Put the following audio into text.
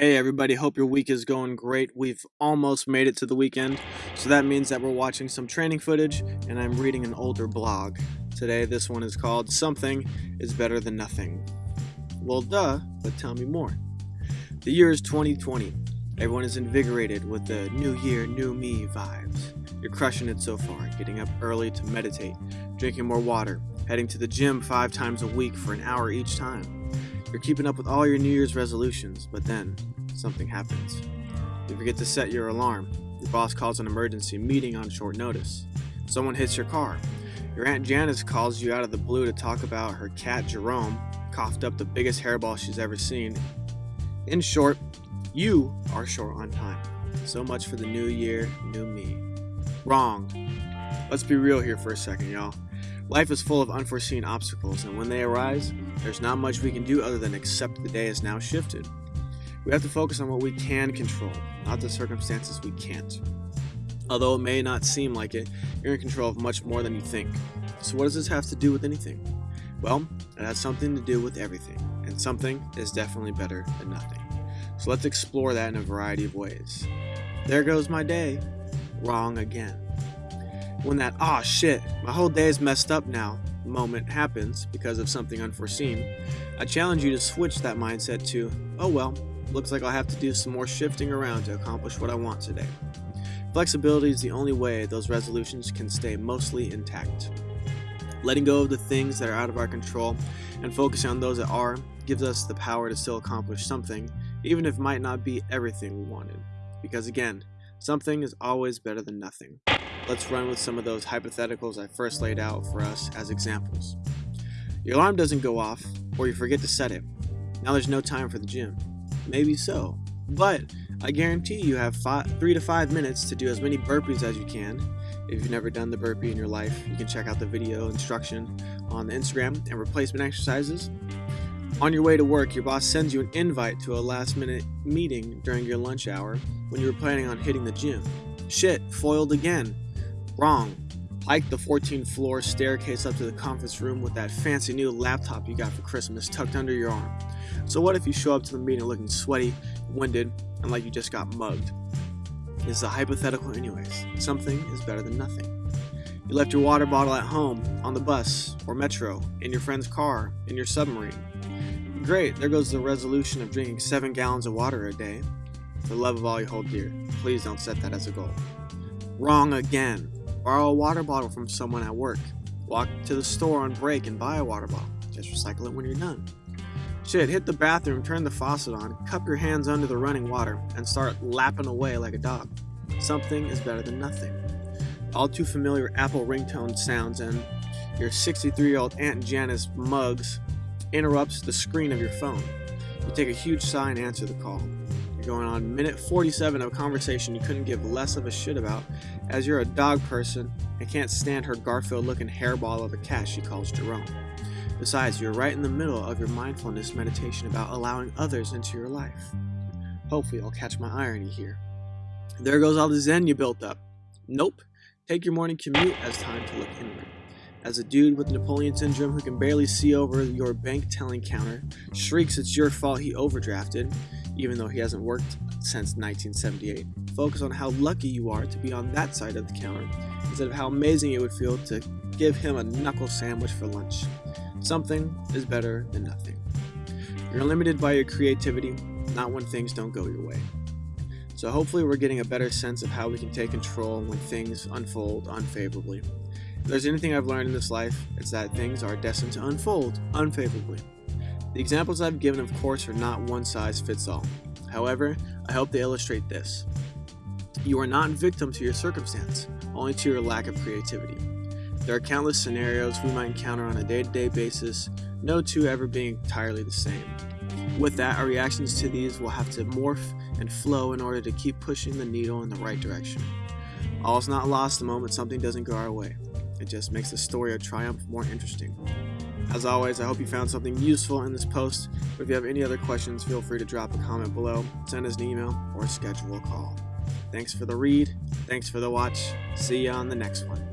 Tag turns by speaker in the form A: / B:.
A: Hey everybody, hope your week is going great. We've almost made it to the weekend, so that means that we're watching some training footage and I'm reading an older blog. Today, this one is called Something is Better Than Nothing. Well, duh, but tell me more. The year is 2020. Everyone is invigorated with the new year, new me vibes. You're crushing it so far, getting up early to meditate, drinking more water, heading to the gym five times a week for an hour each time you're keeping up with all your New Year's resolutions, but then something happens. You forget to set your alarm. Your boss calls an emergency meeting on short notice. Someone hits your car. Your Aunt Janice calls you out of the blue to talk about her cat Jerome coughed up the biggest hairball she's ever seen. In short, you are short on time. So much for the new year, new me. Wrong. Let's be real here for a second, y'all. Life is full of unforeseen obstacles, and when they arise, there's not much we can do other than accept the day has now shifted. We have to focus on what we can control, not the circumstances we can't. Although it may not seem like it, you're in control of much more than you think. So, what does this have to do with anything? Well, it has something to do with everything, and something is definitely better than nothing. So, let's explore that in a variety of ways. There goes my day. Wrong again when that, ah, shit, my whole day is messed up now moment happens because of something unforeseen, I challenge you to switch that mindset to, oh well, looks like I'll have to do some more shifting around to accomplish what I want today. Flexibility is the only way those resolutions can stay mostly intact. Letting go of the things that are out of our control and focusing on those that are gives us the power to still accomplish something, even if it might not be everything we wanted. Because again, something is always better than nothing. Let's run with some of those hypotheticals I first laid out for us as examples. Your alarm doesn't go off, or you forget to set it. Now there's no time for the gym. Maybe so, but I guarantee you have five, three to five minutes to do as many burpees as you can. If you've never done the burpee in your life, you can check out the video instruction on the Instagram and replacement exercises. On your way to work, your boss sends you an invite to a last minute meeting during your lunch hour when you were planning on hitting the gym. Shit, foiled again. Wrong. Hike the 14th floor staircase up to the conference room with that fancy new laptop you got for Christmas tucked under your arm. So, what if you show up to the meeting looking sweaty, winded, and like you just got mugged? It's a hypothetical, anyways. Something is better than nothing. You left your water bottle at home, on the bus, or metro, in your friend's car, in your submarine. Great, there goes the resolution of drinking 7 gallons of water a day. For the love of all you hold dear, please don't set that as a goal. Wrong again. Borrow a water bottle from someone at work. Walk to the store on break and buy a water bottle. Just recycle it when you're done. Shit, hit the bathroom, turn the faucet on, cup your hands under the running water, and start lapping away like a dog. Something is better than nothing. All too familiar Apple ringtone sounds and your 63 year old Aunt Janice mugs interrupts the screen of your phone. You take a huge sigh and answer the call. Going on minute 47 of a conversation you couldn't give less of a shit about, as you're a dog person and can't stand her Garfield looking hairball of a cat she calls Jerome. Besides, you're right in the middle of your mindfulness meditation about allowing others into your life. Hopefully, I'll catch my irony here. There goes all the zen you built up. Nope. Take your morning commute as time to look inward. As a dude with Napoleon syndrome who can barely see over your bank telling counter shrieks it's your fault he overdrafted, even though he hasn't worked since 1978. Focus on how lucky you are to be on that side of the counter instead of how amazing it would feel to give him a knuckle sandwich for lunch. Something is better than nothing. You're limited by your creativity, not when things don't go your way. So, hopefully, we're getting a better sense of how we can take control when things unfold unfavorably. If there's anything I've learned in this life, it's that things are destined to unfold unfavorably. The examples I've given, of course, are not one size fits all. However, I hope they illustrate this. You are not victim to your circumstance, only to your lack of creativity. There are countless scenarios we might encounter on a day to day basis, no two ever being entirely the same. With that, our reactions to these will have to morph and flow in order to keep pushing the needle in the right direction. All is not lost the moment something doesn't go our way. It just makes the story of triumph more interesting. As always, I hope you found something useful in this post. If you have any other questions, feel free to drop a comment below, send us an email, or schedule a call. Thanks for the read. Thanks for the watch. See you on the next one.